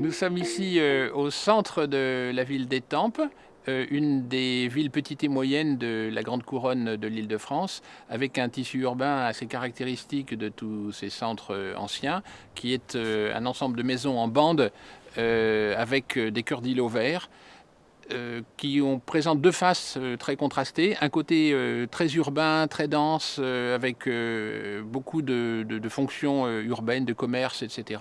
Nous sommes ici euh, au centre de la ville d'Étampes, euh, une des villes petites et moyennes de la grande couronne de l'île de France, avec un tissu urbain assez caractéristique de tous ces centres euh, anciens, qui est un ensemble de maisons en bande avec des cœurs d'îlots verts. qui ont, présentent deux faces très contrastées. Un côté très urbain, très dense, avec beaucoup de, de, fonctions urbaines, de commerce, etc.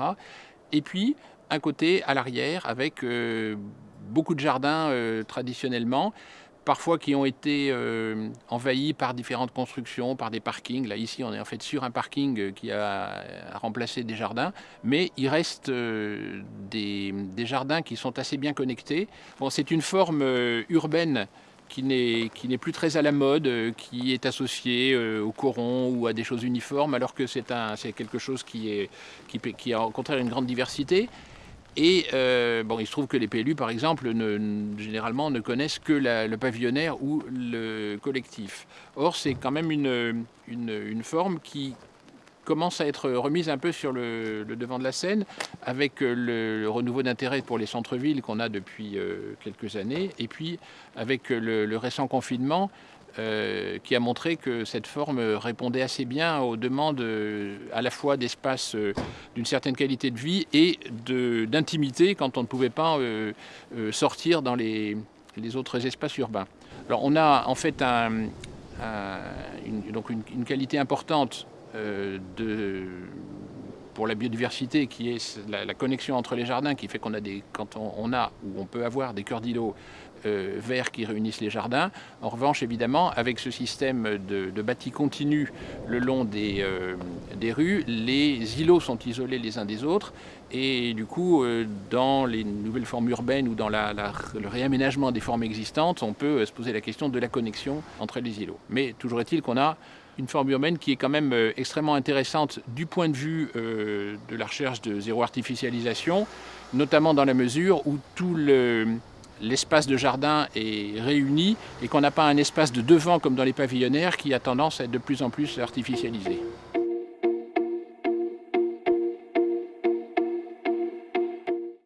Et puis un côté à l'arrière avec euh, beaucoup de jardins euh, traditionnellement, parfois qui ont été euh, envahis par différentes constructions, par des parkings. Là, ici, on est en fait sur un parking qui a, remplacé des jardins, mais il reste des, jardins qui sont assez bien connectés. Bon, c'est une forme urbaine qui n'est plus très à la mode, qui est associée au coron ou à des choses uniformes, alors que c'est quelque chose qui, est, qui, qui a au contraire une grande diversité. Et euh, bon, il se trouve que les PLU, par exemple, généralement ne connaissent que le pavillonnaire ou le collectif. Or, c'est quand même une, forme qui commence à être remise un peu sur le, devant de la scène avec le, renouveau d'intérêt pour les centres-villes qu'on a depuis euh, quelques années et puis avec le récent confinement euh, qui a montré que cette forme répondait assez bien aux demandes euh, à la fois d'espace euh, d'une certaine qualité de vie et d'intimité quand on ne pouvait pas sortir dans les, autres espaces urbains. Alors on a en fait donc une, qualité importante de, pour la biodiversité qui est la, connexion entre les jardins qui fait qu'on a des quand on, a ou on peut avoir des cœurs d'îlots euh, verts qui réunissent les jardins. En revanche, évidemment, avec ce système de, de bâti continu le long des, euh, des, rues, les îlots sont isolés les uns des autres et du coup, euh, dans les nouvelles formes urbaines ou dans le réaménagement des formes existantes, on peut se poser la question de la connexion entre les îlots. Mais toujours est-il qu'on a une forme urbaine qui est quand même extrêmement intéressante du point de vue de la recherche de zéro artificialisation, notamment dans la mesure où tout le, l'espace de jardin est réuni et qu'on n'a pas un espace de devant comme dans les pavillonnaires qui a tendance à être de plus en plus artificialisé.